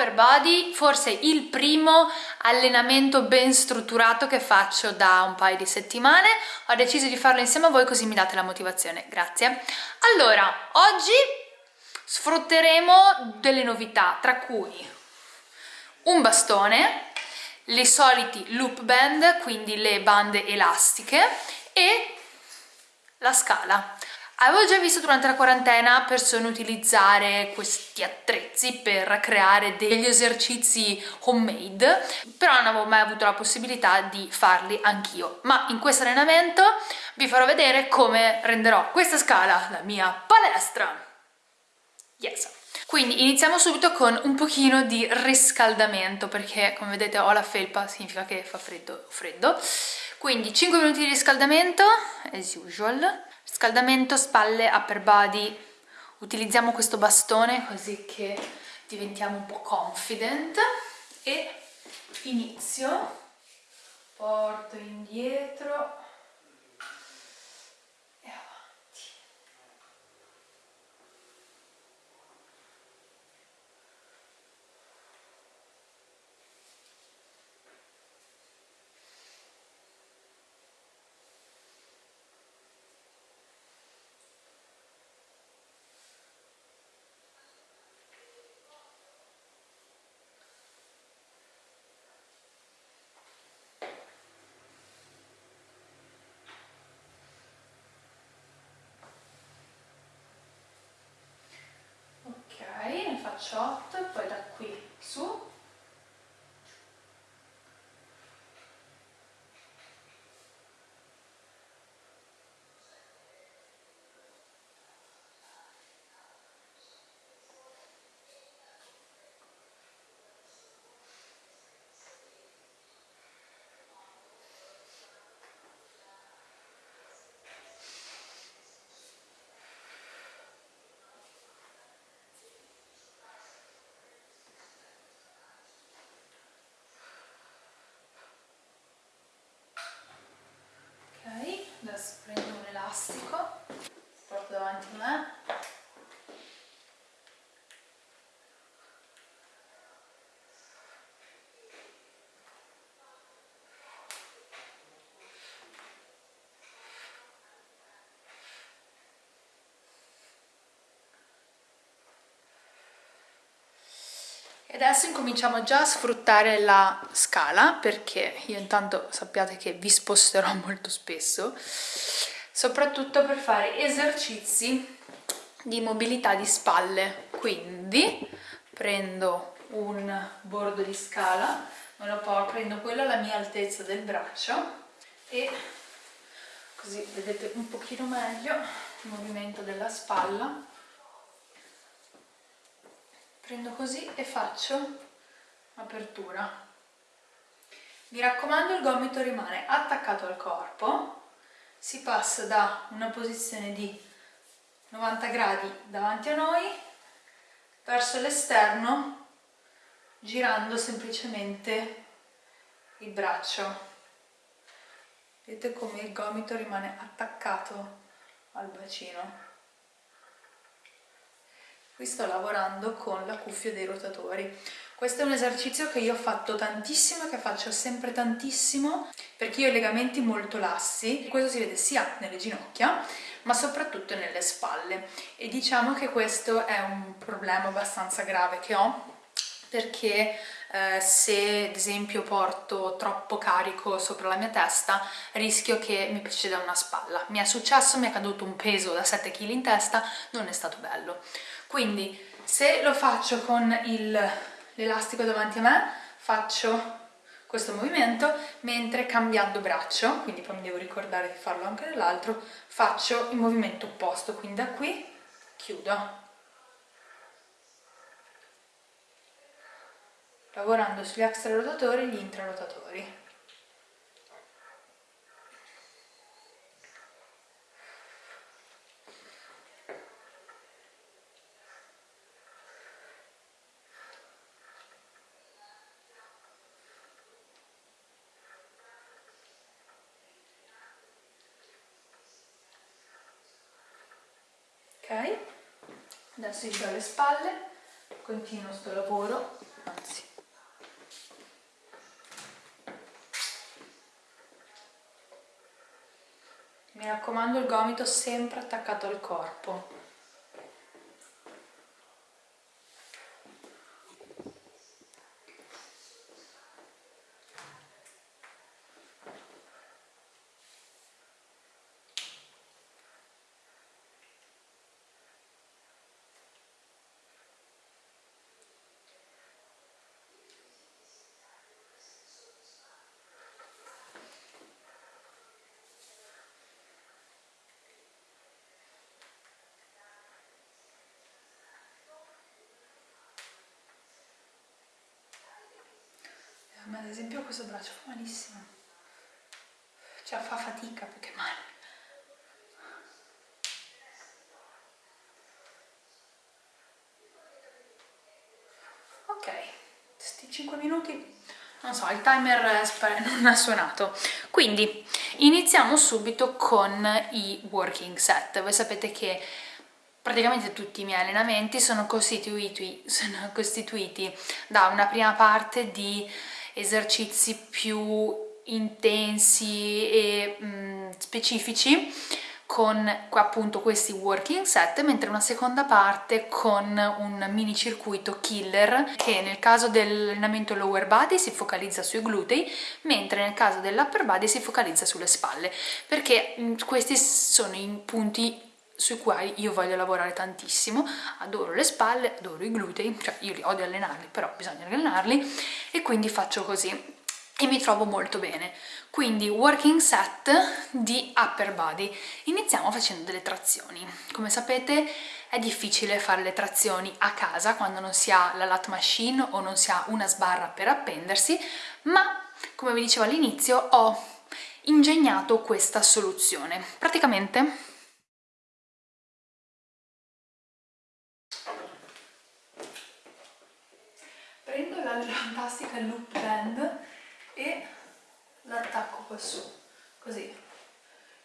upper body, forse il primo allenamento ben strutturato che faccio da un paio di settimane. Ho deciso di farlo insieme a voi così mi date la motivazione, grazie. Allora, oggi sfrutteremo delle novità, tra cui un bastone, i soliti loop band, quindi le bande elastiche e la scala. Avevo già visto durante la quarantena persone utilizzare questi attrezzi per creare degli esercizi homemade, però non avevo mai avuto la possibilità di farli anch'io. Ma in questo allenamento vi farò vedere come renderò questa scala la mia palestra. Yes! Quindi iniziamo subito con un pochino di riscaldamento perché come vedete ho la felpa, significa che fa freddo, freddo. Quindi 5 minuti di riscaldamento, as usual Scaldamento, spalle, upper body. Utilizziamo questo bastone così che diventiamo un po' confident e inizio, porto indietro shot poi da qui su adesso elastico porto davanti a me. E adesso incominciamo già a sfruttare la scala perché io intanto sappiate che vi sposterò molto spesso soprattutto per fare esercizi di mobilità di spalle. Quindi prendo un bordo di scala me lo porto, prendo quello alla mia altezza del braccio e così vedete un pochino meglio il movimento della spalla. Prendo così e faccio apertura. Mi raccomando il gomito rimane attaccato al corpo si passa da una posizione di 90 gradi davanti a noi verso l'esterno girando semplicemente il braccio. Vedete come il gomito rimane attaccato al bacino. Qui sto lavorando con la cuffia dei rotatori questo è un esercizio che io ho fatto tantissimo e che faccio sempre tantissimo perché io ho i legamenti molto lassi. Questo si vede sia nelle ginocchia ma soprattutto nelle spalle. E diciamo che questo è un problema abbastanza grave che ho perché eh, se ad esempio porto troppo carico sopra la mia testa rischio che mi preceda una spalla. Mi è successo, mi è caduto un peso da 7 kg in testa non è stato bello. Quindi se lo faccio con l'elastico davanti a me faccio questo movimento mentre cambiando braccio quindi poi mi devo ricordare di farlo anche nell'altro faccio il movimento opposto quindi da qui chiudo. Lavorando sugli extra rotatori e gli intrarotatori ok adesso giro le spalle continuo sto lavoro anzi. Mi raccomando il gomito sempre attaccato al corpo ma ad esempio questo braccio fa malissimo cioè fa fatica più che male ok questi 5 minuti non so, il timer non ha suonato. Quindi iniziamo subito con i working set. Voi sapete che praticamente tutti i miei allenamenti sono costituiti, sono costituiti da una prima parte di esercizi più intensi e mh, mm, specifici con appunto questi working set, mentre una seconda parte con un mini circuito killer che nel caso dell'allenamento lower body si focalizza sui glutei, mentre nel caso dell'upper body si focalizza sulle spalle, perché mm, questi sono i punti sui quali io voglio lavorare tantissimo, adoro le spalle, adoro i glutei, cioè io li odio allenarli, però bisogna allenarli e quindi faccio così e mi trovo molto bene. Quindi working set di upper body. Iniziamo facendo delle trazioni. Come sapete è difficile fare le trazioni a casa quando non si ha la lat machine o non si ha una sbarra per appendersi, ma come vi dicevo all'inizio ho ingegnato questa soluzione. Praticamente la fantastica loop band e l'attacco qua su, così,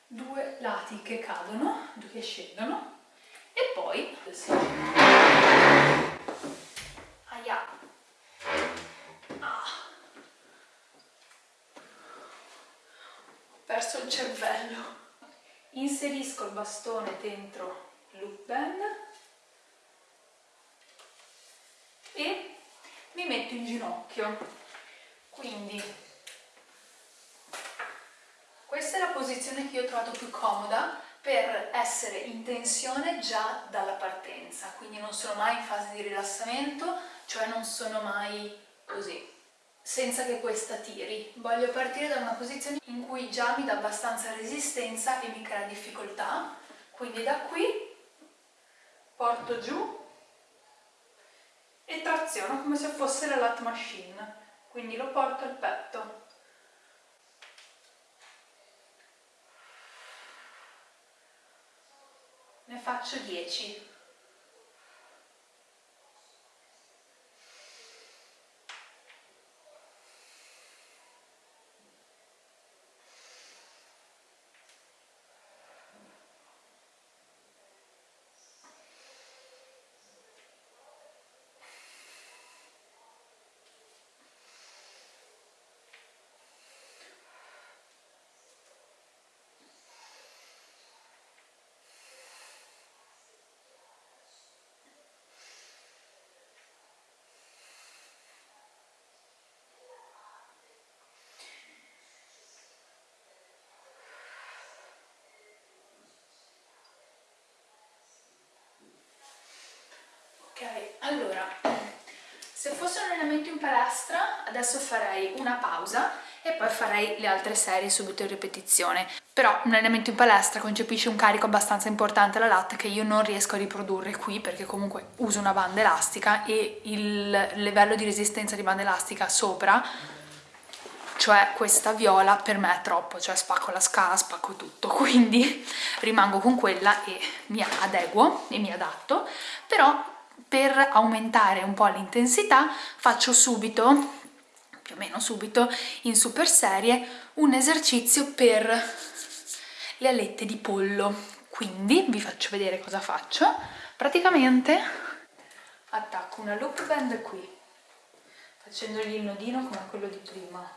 due lati che cadono, due che scendono e poi aia. Ah. ho perso il cervello. Inserisco il bastone dentro loop band e mi metto in ginocchio. Quindi questa è la posizione che io ho trovato più comoda per essere in tensione già dalla partenza. Quindi non sono mai in fase di rilassamento cioè non sono mai così senza che questa tiri. Voglio partire da una posizione in cui già mi dà abbastanza resistenza e mi crea difficoltà. Quindi da qui porto giù e traziono come se fosse la lat machine quindi lo porto al petto. Ne faccio 10 Ok, allora, se fosse un allenamento in palestra, adesso farei una pausa e poi farei le altre serie subito in ripetizione. Però un allenamento in palestra concepisce un carico abbastanza importante alla lat che io non riesco a riprodurre qui perché comunque uso una banda elastica e il livello di resistenza di banda elastica sopra cioè questa viola per me è troppo, cioè spacco la scala, spacco tutto, quindi rimango con quella e mi adeguo e mi adatto, però per aumentare un po' l'intensità faccio subito, più o meno subito, in super serie, un esercizio per le alette di pollo. Quindi vi faccio vedere cosa faccio. Praticamente attacco una loop band qui facendogli il nodino come quello di prima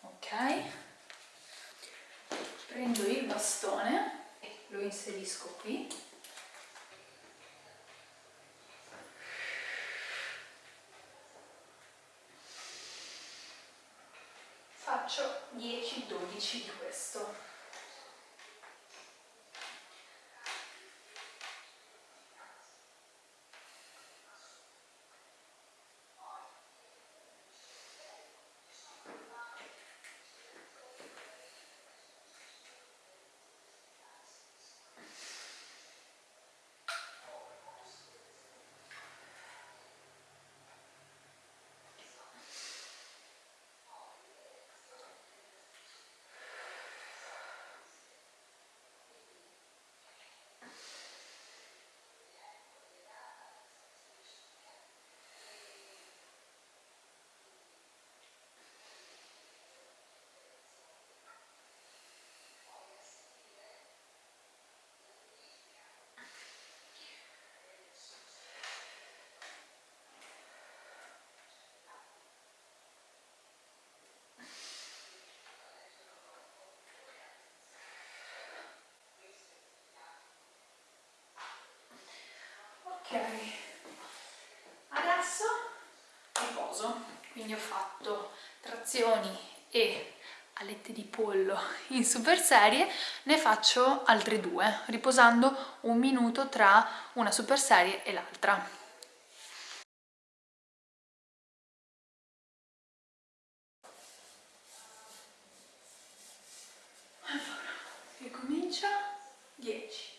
ok prendo il bastone e lo inserisco qui faccio 10-12 di questo ok. Adesso riposo. Quindi ho fatto trazioni e alette di pollo in super serie. Ne faccio altre due riposando un minuto tra una super serie e l'altra. Allora ricomincia 10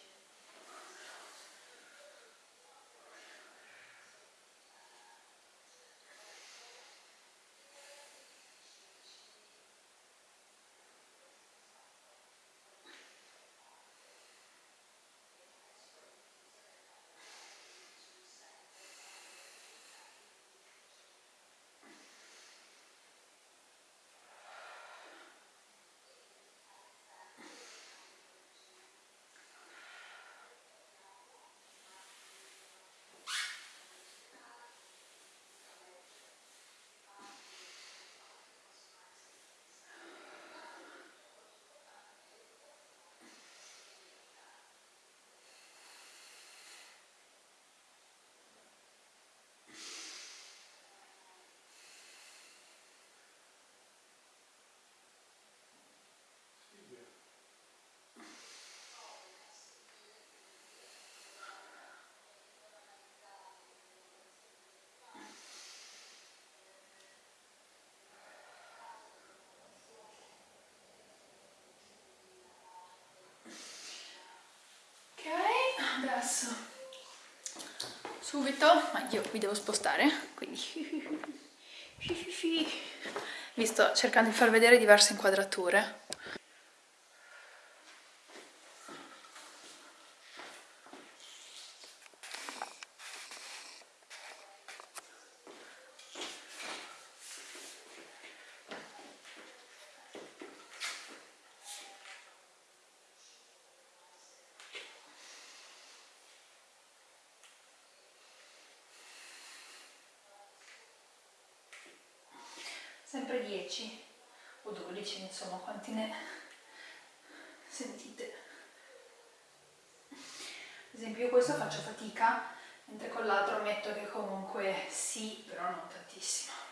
adesso subito ma io mi devo spostare quindi. Vi sto cercando di far vedere diverse inquadrature 10 insomma quanti ne sentite? Ad esempio io questo faccio fatica mentre con l'altro ammetto che comunque sì però non tantissimo.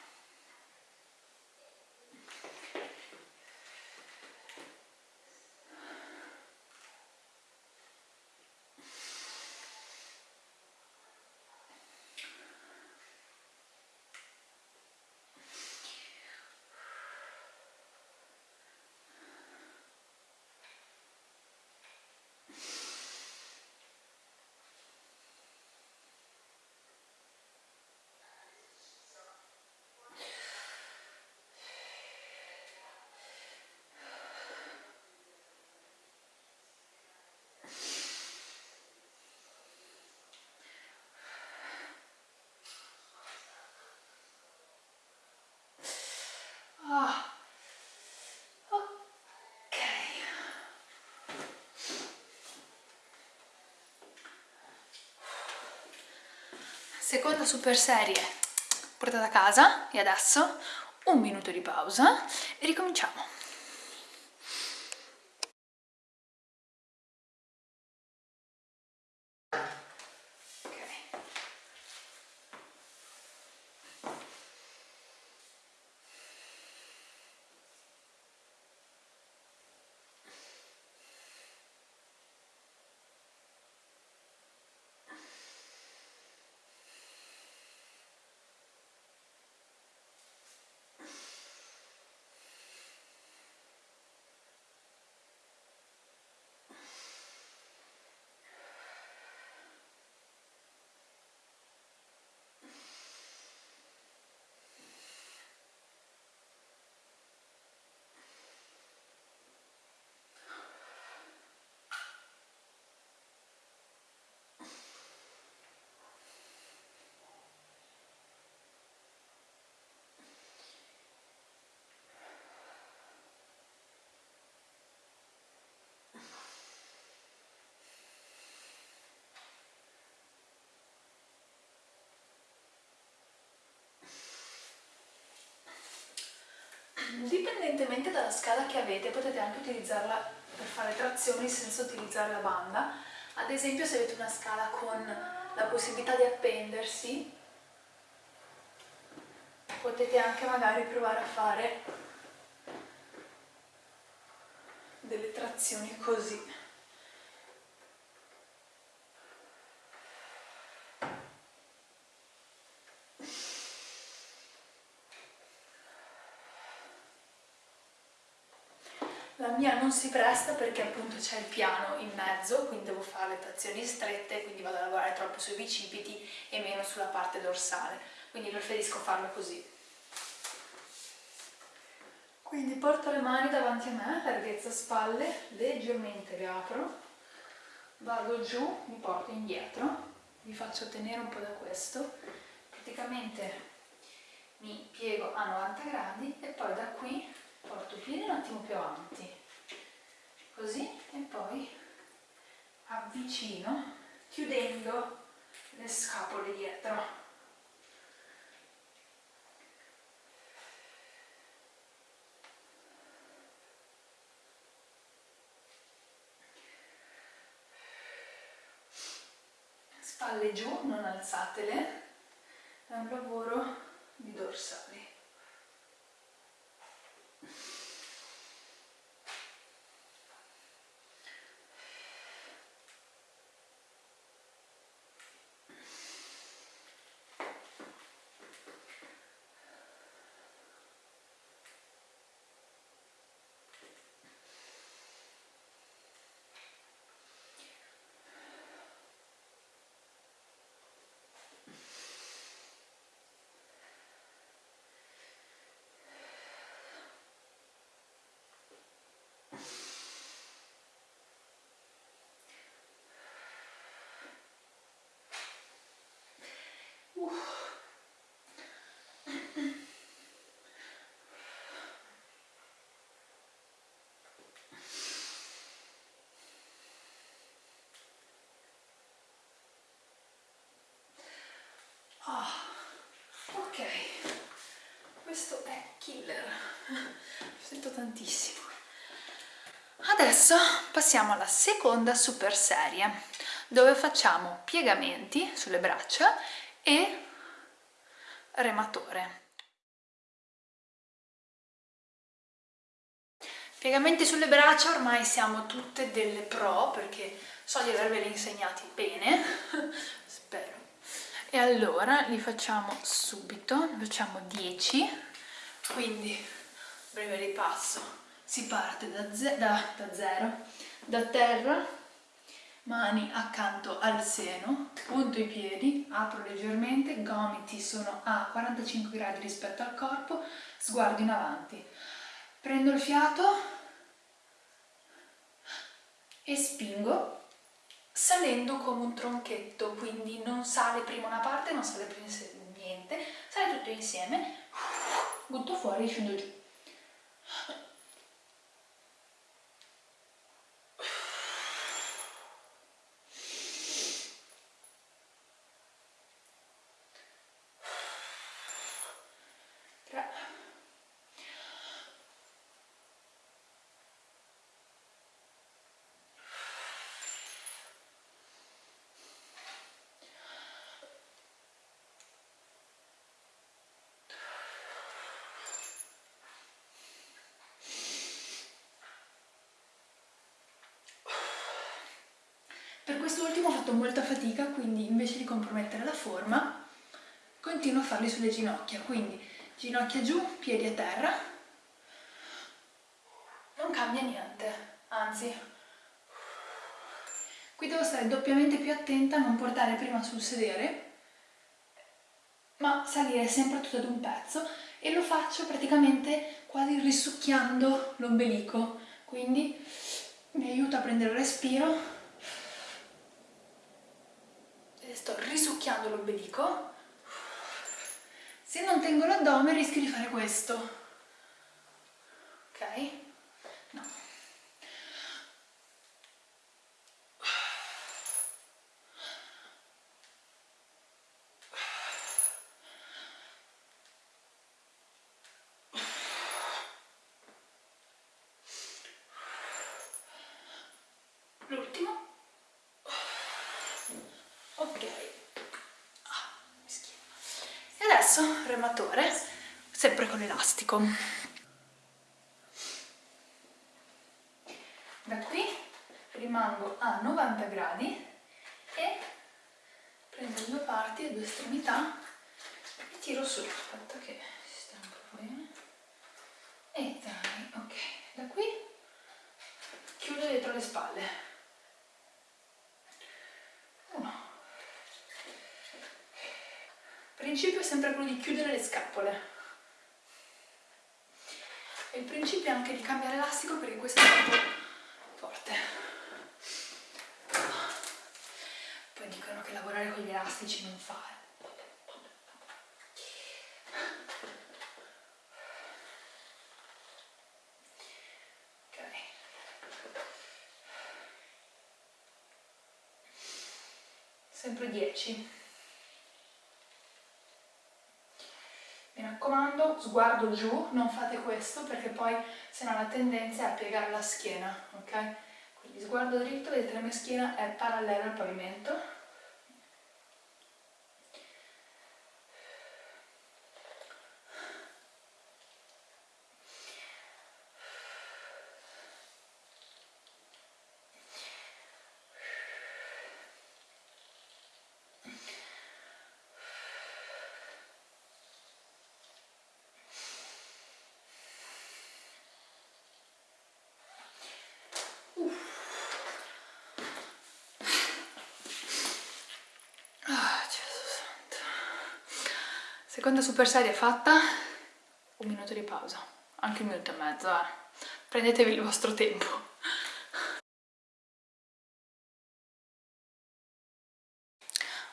Seconda super serie portata a casa e adesso un minuto di pausa e ricominciamo. Dipendentemente dalla scala che avete potete anche utilizzarla per fare trazioni senza utilizzare la banda. Ad esempio se avete una scala con la possibilità di appendersi potete anche magari provare a fare delle trazioni così. Non si presta perché appunto c'è il piano in mezzo, quindi devo fare le trazioni strette, quindi vado a lavorare troppo sui bicipiti e meno sulla parte dorsale, quindi preferisco farlo così. Quindi porto le mani davanti a me, larghezza spalle, leggermente le apro, vado giù, mi porto indietro, vi faccio tenere un po' da questo, praticamente mi piego a 90 gradi e poi da qui porto i piedi un attimo più avanti così e poi avvicino chiudendo le scapole dietro spalle giù, non alzatele, è un lavoro di dorsali. Tantissimo. Adesso passiamo alla seconda super serie dove facciamo piegamenti sulle braccia e rematore. Piegamenti sulle braccia ormai siamo tutte delle pro perché so di averveli insegnati bene spero. E allora li facciamo subito facciamo 10 quindi breve ripasso. Si parte da, da, da zero da terra mani accanto al seno punto i piedi apro leggermente gomiti sono a 45 gradi rispetto al corpo sguardo in avanti. Prendo il fiato e spingo salendo come un tronchetto quindi non sale prima una parte non sale prima niente sale tutto insieme butto fuori e scendo giù quest'ultimo ho fatto molta fatica, quindi invece di compromettere la forma, continuo a farli sulle ginocchia, quindi ginocchia giù, piedi a terra, non cambia niente, anzi, qui devo stare doppiamente più attenta a non portare prima sul sedere, ma salire sempre tutto ad un pezzo e lo faccio praticamente quasi risucchiando l'ombelico, quindi mi aiuta a prendere il respiro e sto risucchiando l'ombelico se non tengo l'addome rischio di fare questo ok? no l'ultimo ok ah, e adesso rematore sempre con l'elastico da qui rimango a 90 gradi e prendo le due parti, le due estremità e tiro su aspetta che si sta un po' bene e dai, ok da qui chiudo dietro le spalle Il principio è sempre quello di chiudere le scapole. E il principio è anche di cambiare elastico perché questo è troppo forte. Poi dicono che lavorare con gli elastici non fa. Sempre 10. raccomando sguardo giù, non fate questo perché poi se no la tendenza è a piegare la schiena, ok? Quindi sguardo dritto, vedete la mia schiena è parallela al pavimento. Seconda super serie fatta, un minuto di pausa, anche un minuto e mezzo, eh. prendetevi il vostro tempo.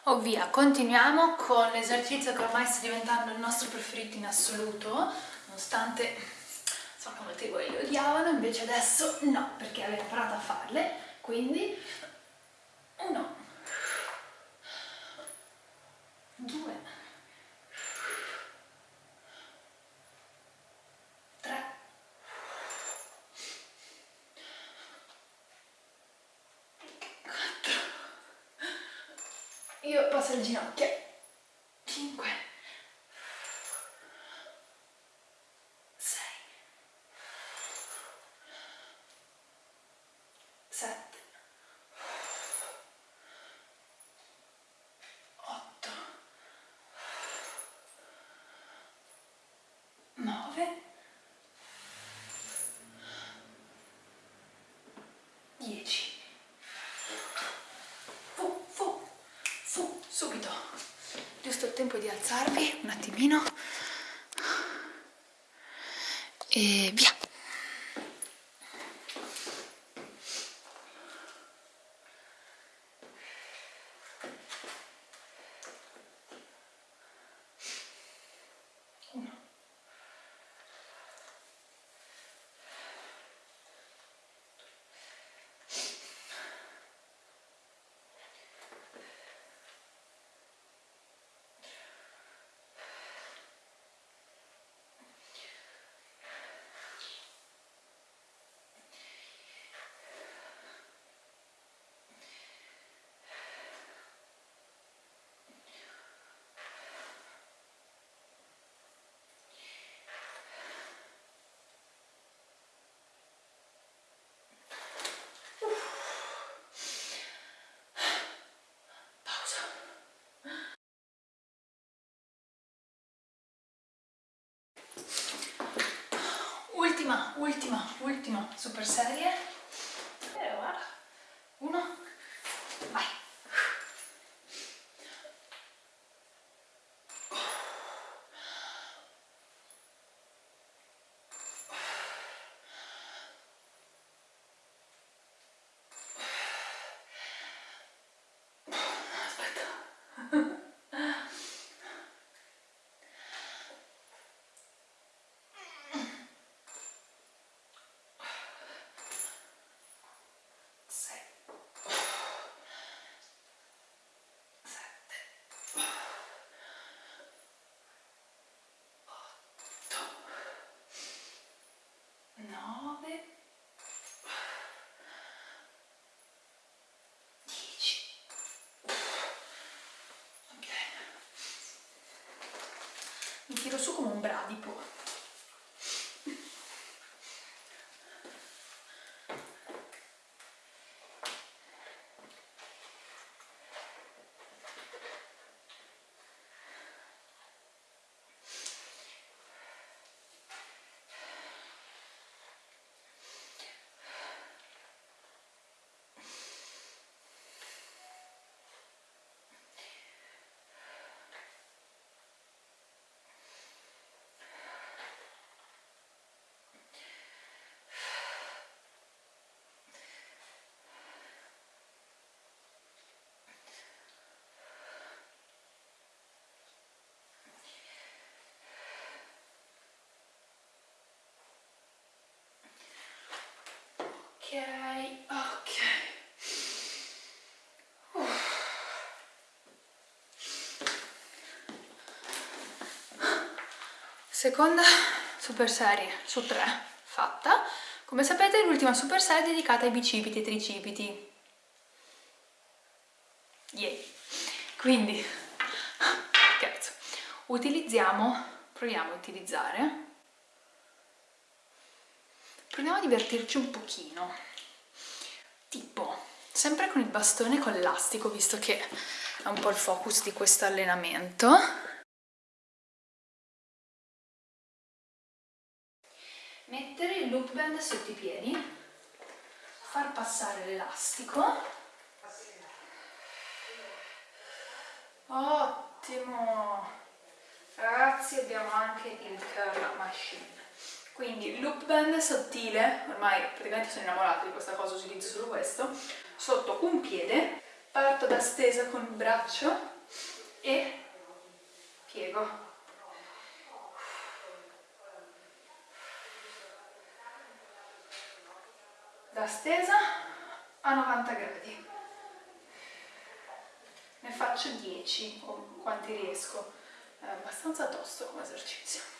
Oh via, continuiamo con l'esercizio che ormai sta diventando il nostro preferito in assoluto, nonostante so che molti di voi li odiavano, invece adesso no, perché avevo imparato a farle, quindi uno, due, io passo le ginocchia 5 6 7 8 9 10 tempo di alzarvi un attimino. E via ultima super serie e eh, guarda uno vai mi tiro su come un bradipo ok seconda super serie su tre fatta. Come sapete l'ultima super serie è dedicata ai bicipiti e tricipiti. Yay. Quindi utilizziamo proviamo a utilizzare proviamo a divertirci un pochino. Tipo sempre con il bastone con l'elastico visto che è un po' il focus di questo allenamento. Mettere il loop band sotto i piedi. Far passare l'elastico. Ottimo! Ragazzi abbiamo anche il curl machine quindi loop band sottile, ormai praticamente sono innamorata di questa cosa, utilizzo solo questo, sotto un piede, parto da stesa con il braccio e piego. Da stesa a 90 gradi. Ne faccio 10 o quanti riesco, è abbastanza tosto come esercizio.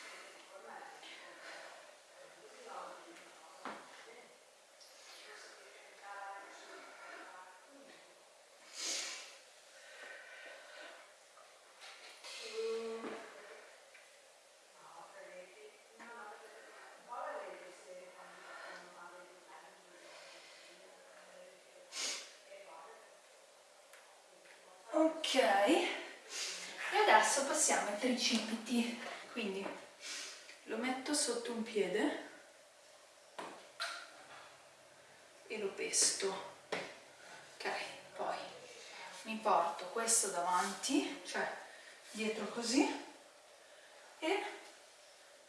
ok e adesso passiamo ai tricipiti. Quindi lo metto sotto un piede e lo pesto. Ok poi mi porto questo davanti cioè dietro così e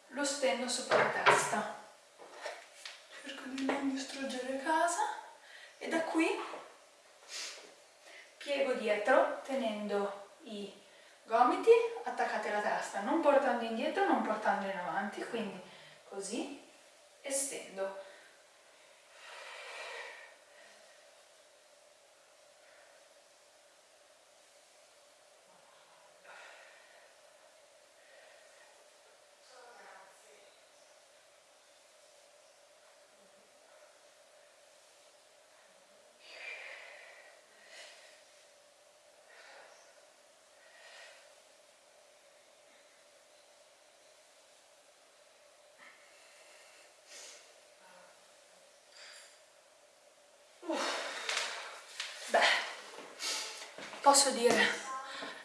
lo stendo sopra la testa. Cerco di non distruggere casa e da qui piego dietro tenendo i gomiti attaccati alla testa, non portando indietro, non portando in avanti, quindi così estendo beh, posso dire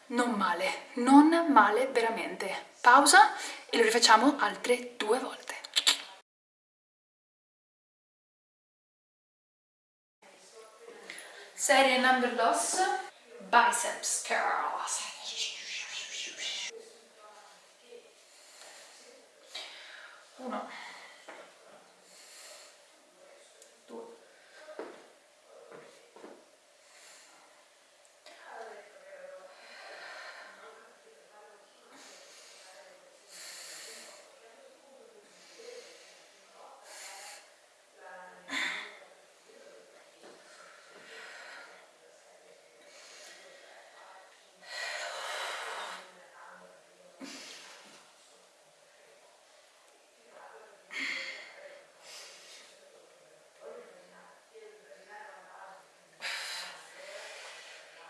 non male, non male veramente. Pausa e lo rifacciamo altre due volte. Serie number 2, biceps curls. Uno.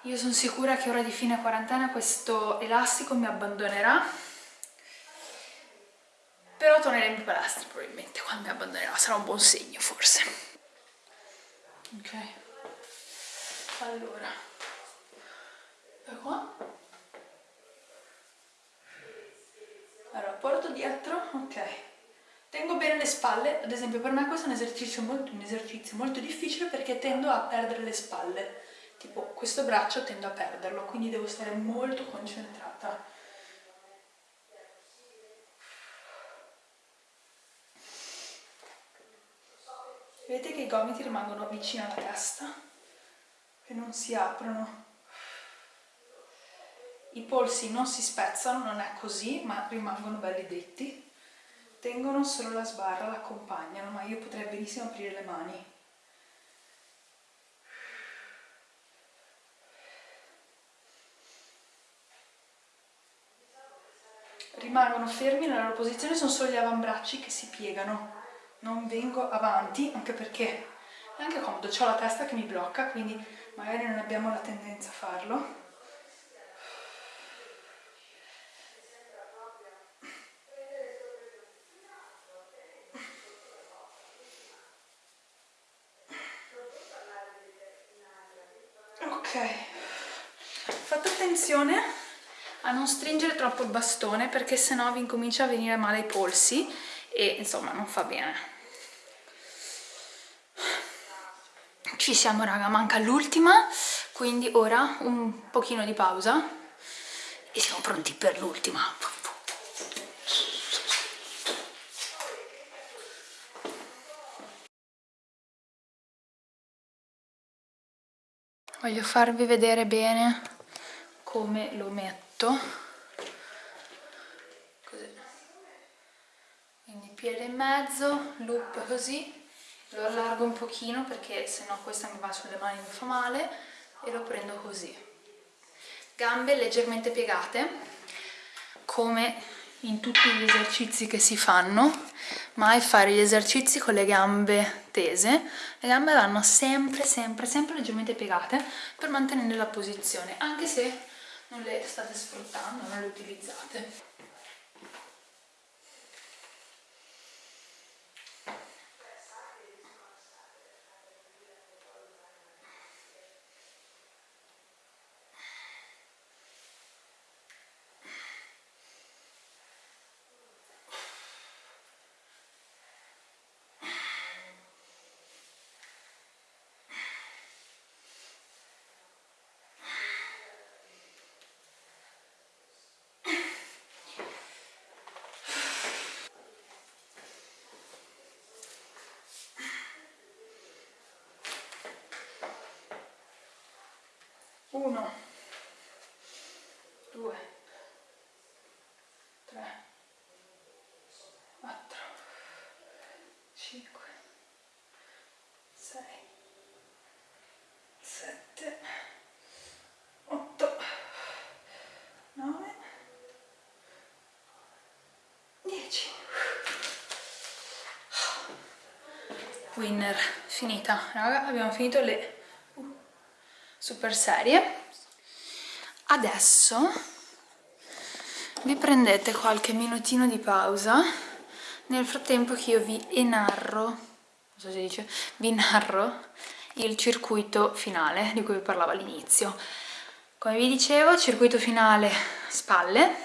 Io sono sicura che ora di fine quarantena questo elastico mi abbandonerà, però torneremo in palestra probabilmente quando mi abbandonerà, sarà un buon segno forse. Ok, allora, da qua. Allora, porto dietro, ok. Tengo bene le spalle, ad esempio per me questo è un esercizio molto, un esercizio molto difficile perché tendo a perdere le spalle tipo questo braccio tendo a perderlo, quindi devo stare molto concentrata. Vedete che i gomiti rimangono vicino alla testa, che non si aprono. I polsi non si spezzano, non è così, ma rimangono belli dritti. Tengono solo la sbarra, l'accompagnano, ma io potrei benissimo aprire le mani. Rimangono fermi nella loro posizione, sono solo gli avambracci che si piegano, non vengo avanti, anche perché è anche comodo, ho la testa che mi blocca, quindi magari non abbiamo la tendenza a farlo. Ok, fate attenzione a non stringere troppo il bastone perché sennò vi incomincia a venire male i polsi e insomma non fa bene. Ci siamo raga manca l'ultima quindi ora un pochino di pausa e siamo pronti per l'ultima. Voglio farvi vedere bene come lo metto tutto. Così. Quindi piede in mezzo loop così. Lo allargo un pochino perché sennò questa mi va sulle mani e mi fa male e lo prendo così. Gambe leggermente piegate come in tutti gli esercizi che si fanno mai fare gli esercizi con le gambe tese. Le gambe vanno sempre sempre sempre leggermente piegate per mantenere la posizione anche se non le state sfruttando, non le utilizzate. Uno, due, tre, quattro, cinque, sei, sette, otto, nove, dieci. Winner, finita. Raga, abbiamo finito le super serie. Adesso vi prendete qualche minutino di pausa. Nel frattempo che io vi enarro non so se dice vi narro il circuito finale di cui vi parlavo all'inizio. Come vi dicevo circuito finale spalle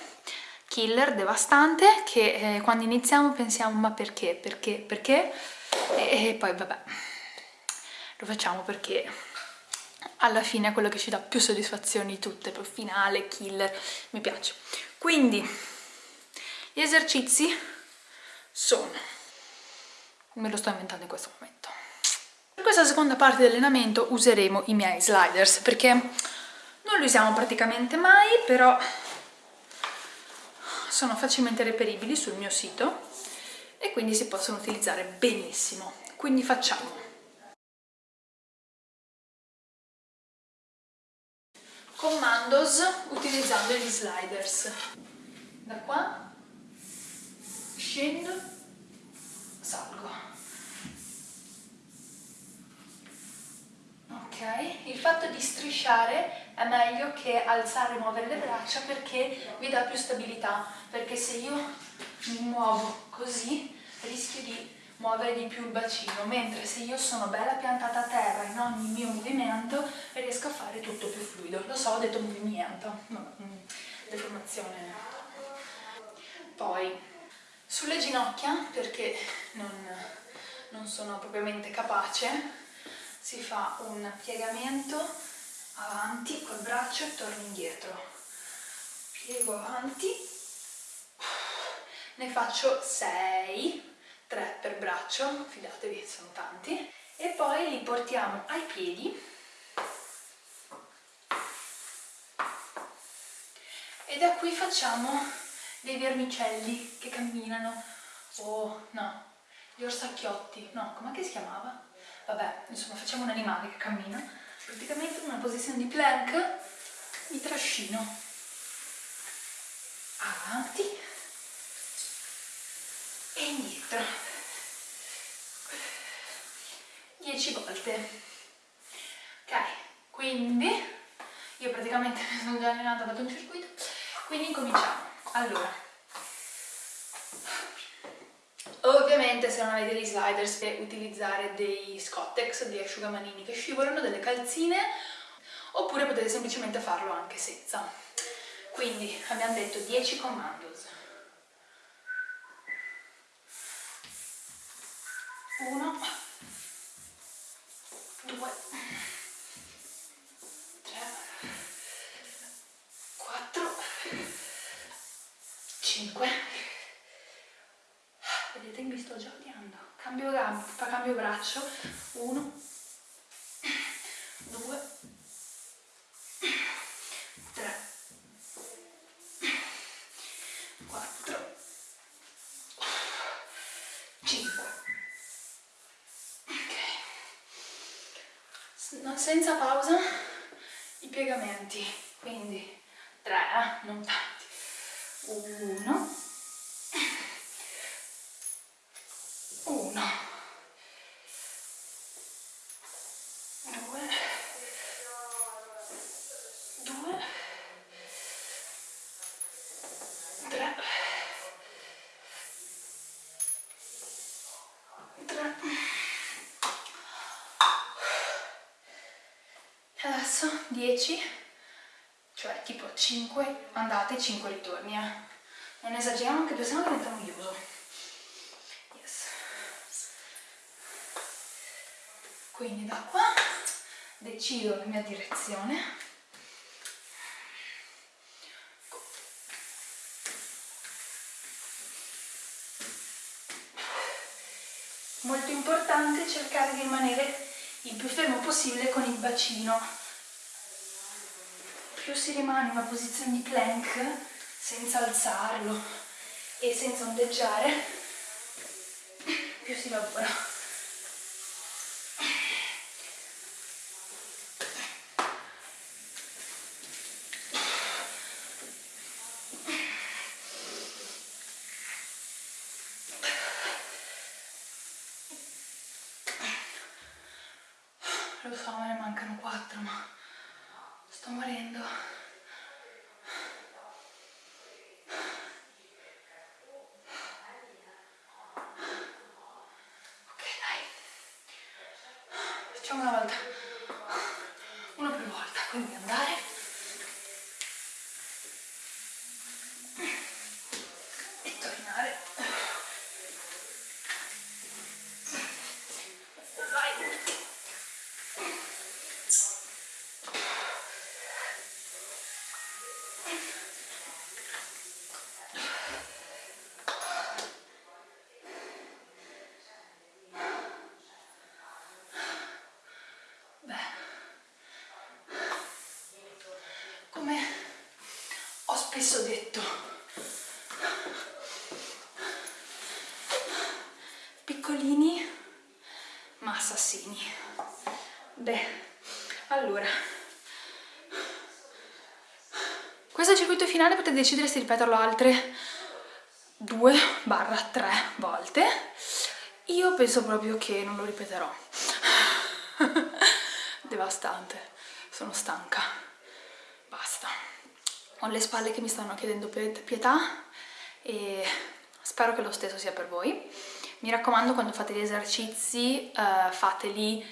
killer devastante che eh, quando iniziamo pensiamo ma perché? Perché? Perché? E, e poi vabbè lo facciamo perché alla fine è quello che ci dà più soddisfazioni di tutte, per finale, killer, mi piace. Quindi, gli esercizi sono, me lo sto inventando in questo momento. Per questa seconda parte dell'allenamento useremo i miei sliders, perché non li usiamo praticamente mai, però sono facilmente reperibili sul mio sito e quindi si possono utilizzare benissimo. Quindi facciamo commandos utilizzando gli sliders. Da qua scendo, salgo. Ok, il fatto di strisciare è meglio che alzare e muovere le braccia perché vi dà più stabilità, perché se io mi muovo così rischio di muovere di più il bacino, mentre se io sono bella piantata a terra in ogni mio movimento riesco a fare tutto più fluido. Lo so, ho detto movimento, mm, deformazione. Poi, sulle ginocchia, perché non, non sono propriamente capace, si fa un piegamento avanti col braccio e torno indietro. Piego avanti, ne faccio 6 3 per braccio, fidatevi, sono tanti, e poi li portiamo ai piedi. E da qui facciamo dei vermicelli che camminano, o no, gli orsacchiotti, no, com'è che si chiamava? Vabbè, insomma facciamo un animale che cammina, praticamente in una posizione di plank mi trascino. Avanti. E indietro 10 volte. Ok quindi io praticamente mi sono già allenata fatto un circuito quindi incominciamo. Allora ovviamente se non avete gli sliders per utilizzare dei scottex dei asciugamanini che scivolano delle calzine oppure potete semplicemente farlo anche senza. Quindi abbiamo detto 10 commandos. 1 2 3 4 5 vedete mi sto già odiando cambio gambe, cambio braccio 1 2 senza pausa i piegamenti quindi 3 eh? non tanti 1 1 2 2 3 10 cioè tipo 5 andate e 5 ritorni eh. non esageriamo anche perché sennò diventa noioso yes. quindi da qua decido la mia direzione molto importante cercare di rimanere il più fermo possibile con il bacino più si rimane in una posizione di plank senza alzarlo e senza ondeggiare più si lavora. Lo so me ne mancano quattro ma sto morendo ok dai facciamo una volta uno per volta quindi andare adesso ho detto piccolini ma assassini. Beh allora. Questo circuito finale potete decidere se ripeterlo altre 2 barra 3 volte. Io penso proprio che non lo ripeterò. Devastante. Sono stanca. Basta. Ho le spalle che mi stanno chiedendo pietà e spero che lo stesso sia per voi mi raccomando quando fate gli esercizi uh, fateli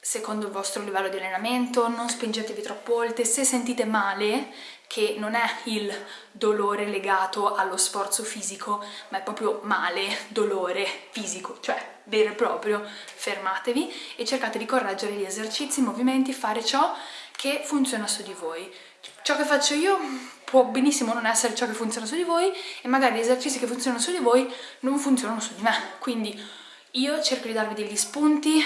secondo il vostro livello di allenamento, non spingetevi troppo oltre, se sentite male, che non è il dolore legato allo sforzo fisico, ma è proprio male, dolore fisico, cioè vero e proprio, fermatevi e cercate di correggere gli esercizi, i movimenti, fare ciò che funziona su di voi. Ciò che faccio io può benissimo non essere ciò che funziona su di voi e magari gli esercizi che funzionano su di voi non funzionano su di me, quindi io cerco di darvi degli spunti,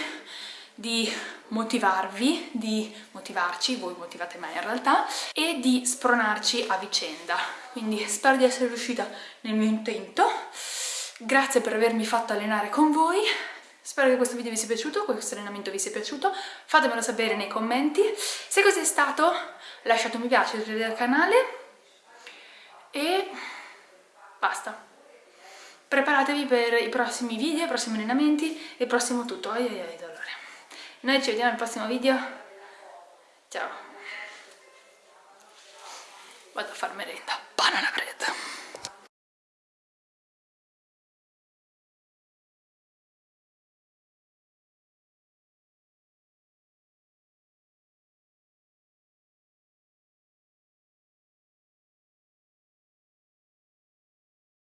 di motivarvi, di motivarci, voi motivate me in realtà, e di spronarci a vicenda. Quindi spero di essere riuscita nel mio intento. Grazie per avermi fatto allenare con voi. Spero che questo video vi sia piaciuto, questo allenamento vi sia piaciuto, fatemelo sapere nei commenti. Se così è stato, lasciate un mi piace, iscrivetevi al canale e basta. Preparatevi per i prossimi video, i prossimi allenamenti e il prossimo tutto. Ai ai ai dolore. Noi ci vediamo al prossimo video. Ciao. Vado a far merenda. Banana bread.